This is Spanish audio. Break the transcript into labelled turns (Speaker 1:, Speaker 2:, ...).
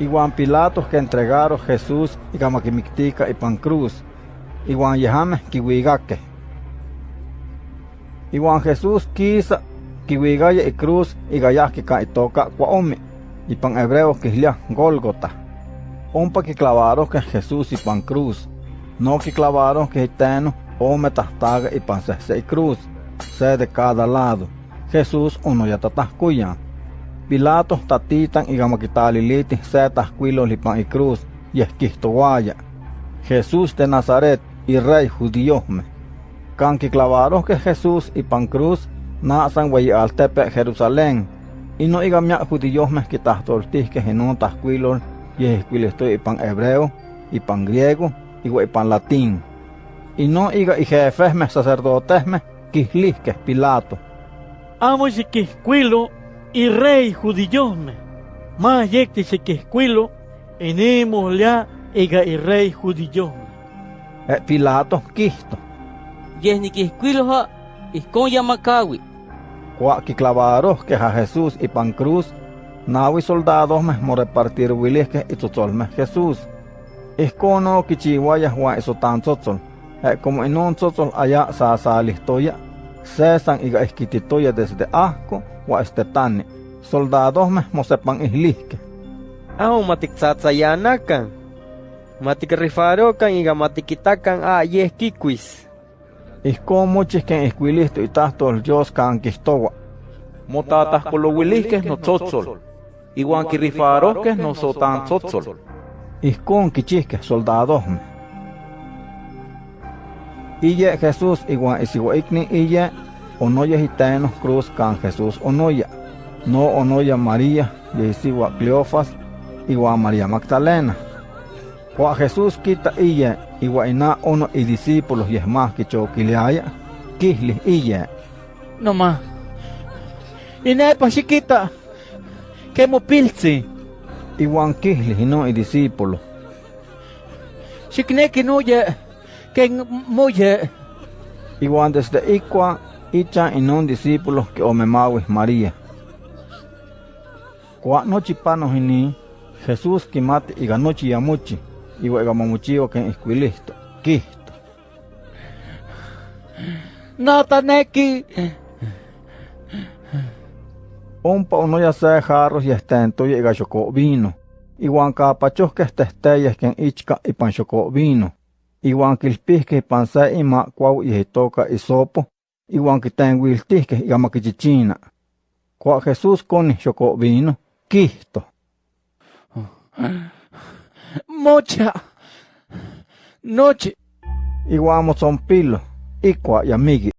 Speaker 1: Iguan Pilatos que entregaron Jesús y y pan cruz. Iguan yehame kiwigake. Iguan Jesús quisa kiwigaya y cruz y gayaki ka itoka kwaomi. Y pan hebreo kislia Golgota. Ompa que clavaron que Jesús y pan cruz. No que clavaron que iteno ome tahtaga y pan se cruz. Se de cada lado. Jesús uno ya tatascuyan. Pilato tatitan y gamaquitaliliti se tascuilo lipan y cruz y esquistoguaya. Jesús de Nazaret y rey judíome. Canqui clavaron que Jesús y pan cruz nasan al tepe Jerusalén. Y no igamia judíos me que que en tascuilo y esquilesto y pan hebreo y pan griego y pan latín. Y no iga y jefes me sacerdotes me que Pilato.
Speaker 2: Amo y que y rey judillome. Más yecte se que escuilo, enemos ya ega y rey judillome.
Speaker 1: Eh, Pilato quisto.
Speaker 3: Yes ni que escuilo ha, con yamacawi.
Speaker 1: Cuá que clavaros que a Jesús y pan cruz, nawi soldados me mo repartir que y me Jesús. Escono que chihuaya juan eso tan. Eh, como en un allá sa sa listoya, cesan y esquititoya desde asco wa estetani. Soldados me mosepan ihlihke.
Speaker 4: Aho matiksatsayanakan. Matikrifarokan iga matikitakan a yehkikuis.
Speaker 1: Ihko mochihken ihkuilisto itahto Dios kan kistowa.
Speaker 5: Motatahkolowilihkeh no tzotzol. Iwan kirifarohkeh no sotan tzotzol.
Speaker 1: Ihkon kichihkeh soldados Iye Jesús igual ikni iye onoya hitaenos cruz can Jesús onoya. No onoya María, yesiwa Cleofas, igual María Magdalena. Cuando Jesús quita iya, igual ina uno y discípulos y es más que choquileaya, kisli iya.
Speaker 2: No más. Ina pa chiquita, que mo pilzi.
Speaker 1: Igual kisli no y discípulos.
Speaker 2: Chikne que no ya, que moye.
Speaker 1: Igual desde Iqua icha un discípulos que omemawis María. Kwa nochi panos ini, Jesús kimati iga nochi yamuchi, iwa iga mamuchio ken isquilisto, kisto.
Speaker 2: Nataneki.
Speaker 1: Ompa uno ya se jarros y estento y iga chocó vino. Iwan kapachos que estesteyes ken ichka y pan chocó vino. Iwan kilpis que pan se ima kwau y hitoka y sopo iwan kitenguiltihkeh iga makichichina. Kwa Jesús koni xoko vino, kihto.
Speaker 2: Mocha, noche.
Speaker 1: Iwan mozompilo, ikwa yamigi.